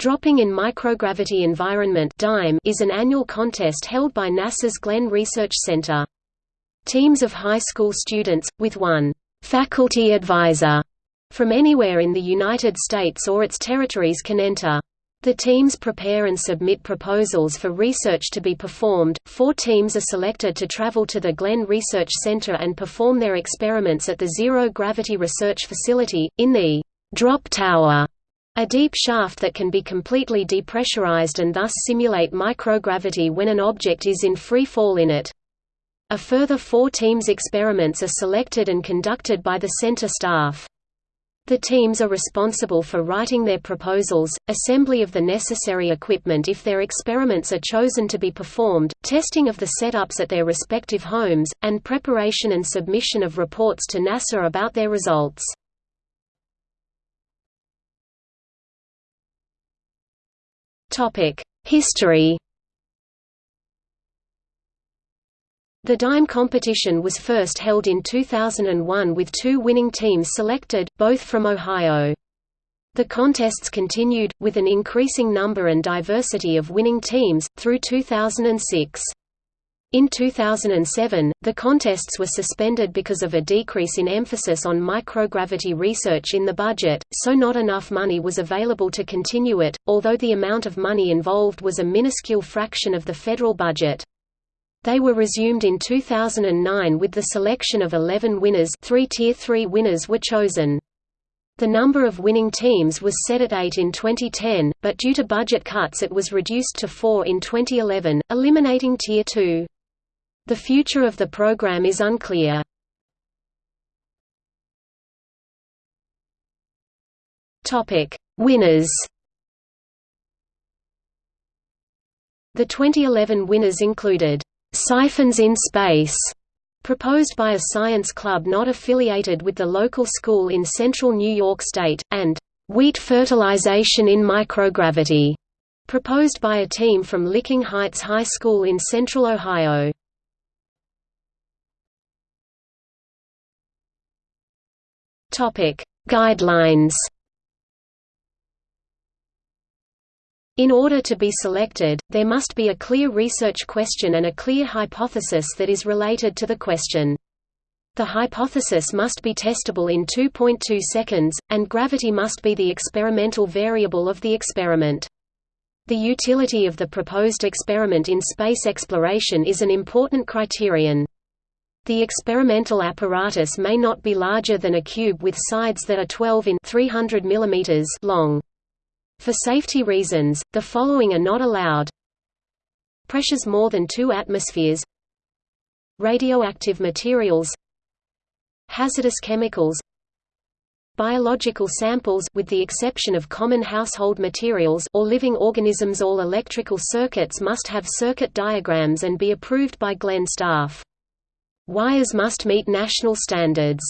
Dropping in Microgravity Environment is an annual contest held by NASA's Glenn Research Center. Teams of high school students, with one faculty advisor from anywhere in the United States or its territories can enter. The teams prepare and submit proposals for research to be performed. Four teams are selected to travel to the Glenn Research Center and perform their experiments at the Zero Gravity Research Facility, in the drop tower, a deep shaft that can be completely depressurized and thus simulate microgravity when an object is in free fall in it. A further four teams' experiments are selected and conducted by the center staff. The teams are responsible for writing their proposals, assembly of the necessary equipment if their experiments are chosen to be performed, testing of the setups at their respective homes, and preparation and submission of reports to NASA about their results. History The DIME competition was first held in 2001 with two winning teams selected, both from Ohio. The contests continued, with an increasing number and diversity of winning teams, through 2006. In 2007, the contests were suspended because of a decrease in emphasis on microgravity research in the budget, so not enough money was available to continue it, although the amount of money involved was a minuscule fraction of the federal budget. They were resumed in 2009 with the selection of 11 winners three Tier 3 winners were chosen. The number of winning teams was set at eight in 2010, but due to budget cuts it was reduced to four in 2011, eliminating Tier 2. The future of the program is unclear. Topic: Winners The 2011 winners included Siphons in Space, proposed by a science club not affiliated with the local school in central New York State, and Wheat Fertilization in Microgravity, proposed by a team from Licking Heights High School in central Ohio. Guidelines In order to be selected, there must be a clear research question and a clear hypothesis that is related to the question. The hypothesis must be testable in 2.2 seconds, and gravity must be the experimental variable of the experiment. The utility of the proposed experiment in space exploration is an important criterion. The experimental apparatus may not be larger than a cube with sides that are 12 in 300 mm long. For safety reasons, the following are not allowed. Pressures more than 2 atmospheres Radioactive materials Hazardous chemicals Biological samples with the exception of common household materials or living organisms all electrical circuits must have circuit diagrams and be approved by Glenn staff. Wires must meet national standards.